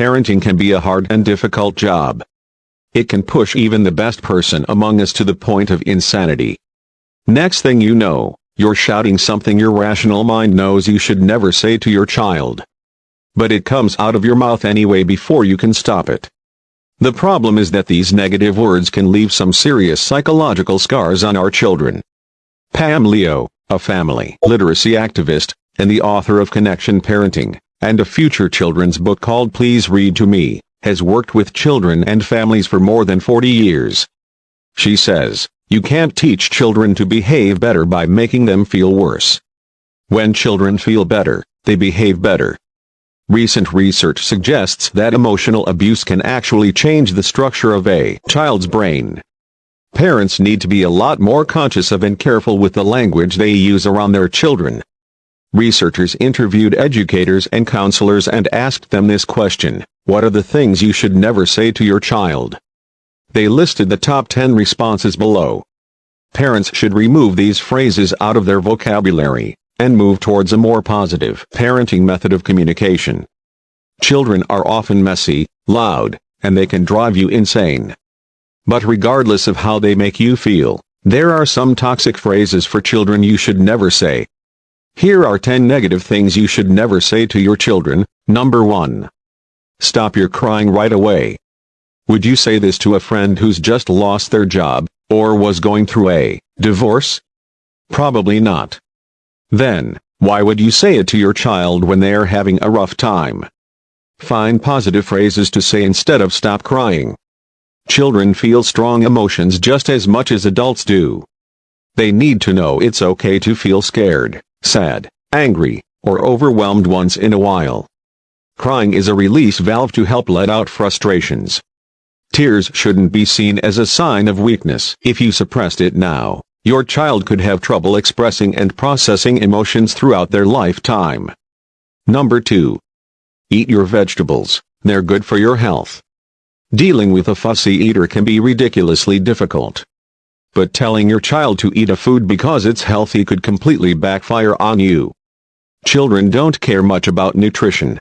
Parenting can be a hard and difficult job. It can push even the best person among us to the point of insanity. Next thing you know, you're shouting something your rational mind knows you should never say to your child. But it comes out of your mouth anyway before you can stop it. The problem is that these negative words can leave some serious psychological scars on our children. Pam Leo, a family literacy activist, and the author of Connection Parenting, and a future children's book called Please Read to Me, has worked with children and families for more than 40 years. She says, you can't teach children to behave better by making them feel worse. When children feel better, they behave better. Recent research suggests that emotional abuse can actually change the structure of a child's brain. Parents need to be a lot more conscious of and careful with the language they use around their children. Researchers interviewed educators and counselors and asked them this question, what are the things you should never say to your child? They listed the top 10 responses below. Parents should remove these phrases out of their vocabulary and move towards a more positive parenting method of communication. Children are often messy, loud, and they can drive you insane. But regardless of how they make you feel, there are some toxic phrases for children you should never say. Here are 10 negative things you should never say to your children. Number 1. Stop your crying right away. Would you say this to a friend who's just lost their job, or was going through a divorce? Probably not. Then, why would you say it to your child when they are having a rough time? Find positive phrases to say instead of stop crying. Children feel strong emotions just as much as adults do. They need to know it's okay to feel scared, sad, angry, or overwhelmed once in a while. Crying is a release valve to help let out frustrations. Tears shouldn't be seen as a sign of weakness. If you suppressed it now, your child could have trouble expressing and processing emotions throughout their lifetime. Number 2. Eat your vegetables, they're good for your health. Dealing with a fussy eater can be ridiculously difficult. But telling your child to eat a food because it's healthy could completely backfire on you. Children don't care much about nutrition,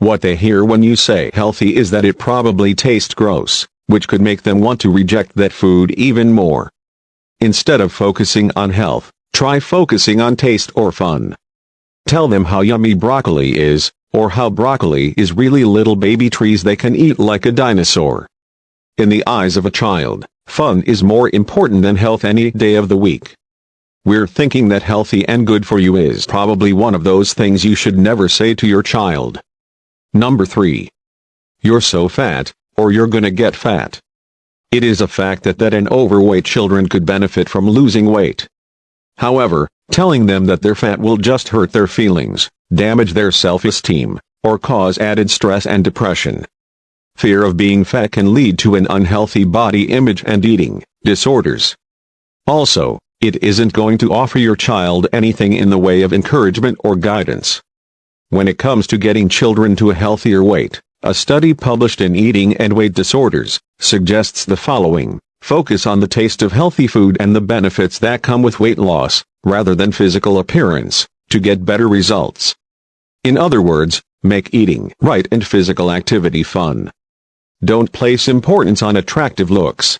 what they hear when you say healthy is that it probably tastes gross, which could make them want to reject that food even more. Instead of focusing on health, try focusing on taste or fun. Tell them how yummy broccoli is, or how broccoli is really little baby trees they can eat like a dinosaur. In the eyes of a child, fun is more important than health any day of the week. We're thinking that healthy and good for you is probably one of those things you should never say to your child. Number 3. You're so fat, or you're gonna get fat. It is a fact that that and overweight children could benefit from losing weight. However, telling them that they're fat will just hurt their feelings, damage their self-esteem, or cause added stress and depression. Fear of being fat can lead to an unhealthy body image and eating disorders. Also, it isn't going to offer your child anything in the way of encouragement or guidance. When it comes to getting children to a healthier weight, a study published in Eating and Weight Disorders suggests the following. Focus on the taste of healthy food and the benefits that come with weight loss, rather than physical appearance, to get better results. In other words, make eating right and physical activity fun. Don't place importance on attractive looks.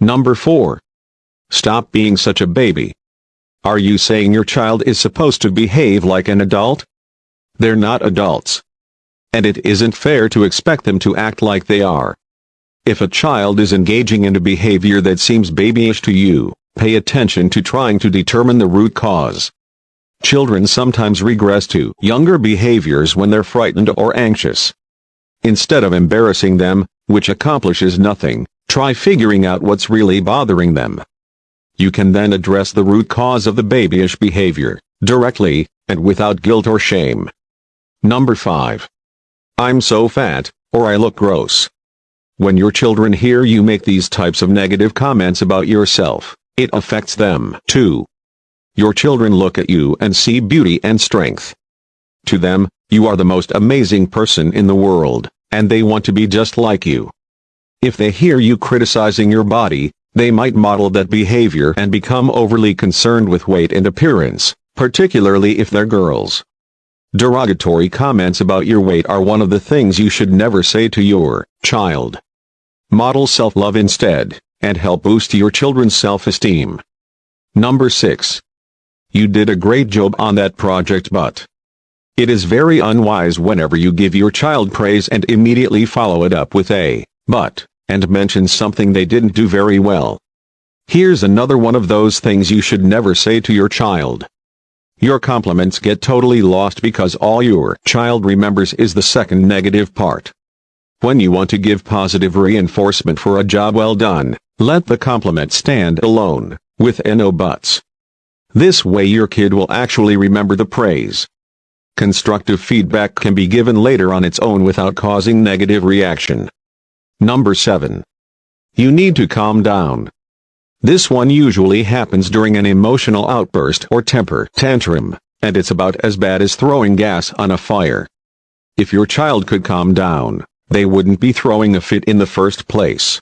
Number 4. Stop being such a baby. Are you saying your child is supposed to behave like an adult? They're not adults. And it isn't fair to expect them to act like they are. If a child is engaging in a behavior that seems babyish to you, pay attention to trying to determine the root cause. Children sometimes regress to younger behaviors when they're frightened or anxious. Instead of embarrassing them, which accomplishes nothing, try figuring out what's really bothering them. You can then address the root cause of the babyish behavior, directly, and without guilt or shame. Number 5. I'm so fat, or I look gross. When your children hear you make these types of negative comments about yourself, it affects them too. Your children look at you and see beauty and strength. To them, you are the most amazing person in the world, and they want to be just like you. If they hear you criticizing your body, they might model that behavior and become overly concerned with weight and appearance, particularly if they're girls. Derogatory comments about your weight are one of the things you should never say to your child. Model self-love instead, and help boost your children's self-esteem. Number 6. You did a great job on that project but. It is very unwise whenever you give your child praise and immediately follow it up with a, but, and mention something they didn't do very well. Here's another one of those things you should never say to your child. Your compliments get totally lost because all your child remembers is the second negative part. When you want to give positive reinforcement for a job well done, let the compliment stand alone, with no buts. This way your kid will actually remember the praise. Constructive feedback can be given later on its own without causing negative reaction. Number 7. You need to calm down. This one usually happens during an emotional outburst or temper tantrum, and it's about as bad as throwing gas on a fire. If your child could calm down, they wouldn't be throwing a fit in the first place.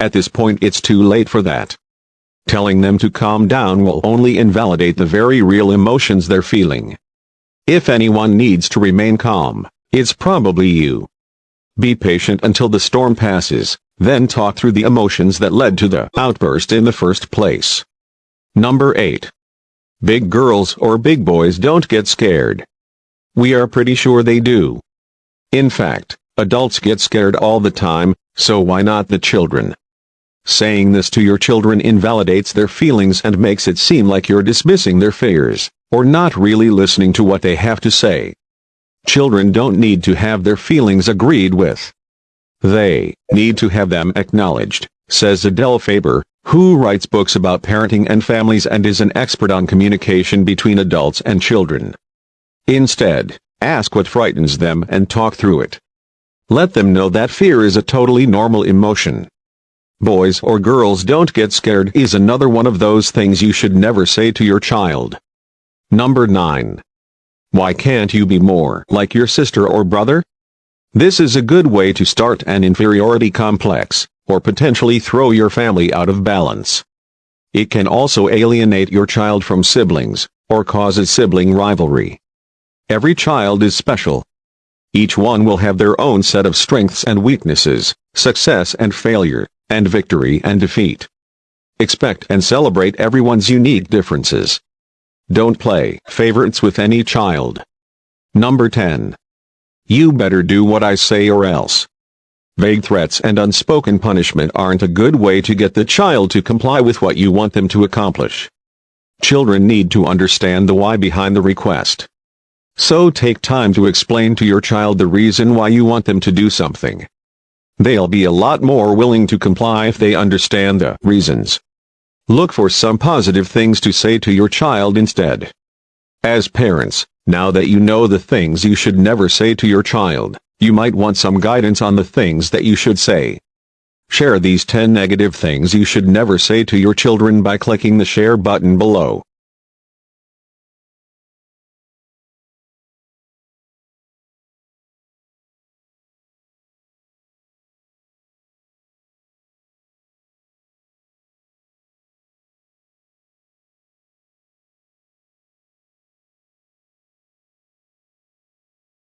At this point it's too late for that. Telling them to calm down will only invalidate the very real emotions they're feeling. If anyone needs to remain calm, it's probably you. Be patient until the storm passes, then talk through the emotions that led to the outburst in the first place. Number 8. Big girls or big boys don't get scared. We are pretty sure they do. In fact, adults get scared all the time, so why not the children? Saying this to your children invalidates their feelings and makes it seem like you're dismissing their fears, or not really listening to what they have to say. Children don't need to have their feelings agreed with. They need to have them acknowledged, says Adele Faber, who writes books about parenting and families and is an expert on communication between adults and children. Instead, ask what frightens them and talk through it. Let them know that fear is a totally normal emotion. Boys or girls don't get scared is another one of those things you should never say to your child. Number 9. Why can't you be more like your sister or brother? This is a good way to start an inferiority complex, or potentially throw your family out of balance. It can also alienate your child from siblings, or causes sibling rivalry. Every child is special. Each one will have their own set of strengths and weaknesses, success and failure, and victory and defeat. Expect and celebrate everyone's unique differences. Don't play favorites with any child. Number 10. You better do what I say or else. Vague threats and unspoken punishment aren't a good way to get the child to comply with what you want them to accomplish. Children need to understand the why behind the request. So take time to explain to your child the reason why you want them to do something. They'll be a lot more willing to comply if they understand the reasons. Look for some positive things to say to your child instead. As parents, now that you know the things you should never say to your child, you might want some guidance on the things that you should say. Share these 10 negative things you should never say to your children by clicking the share button below.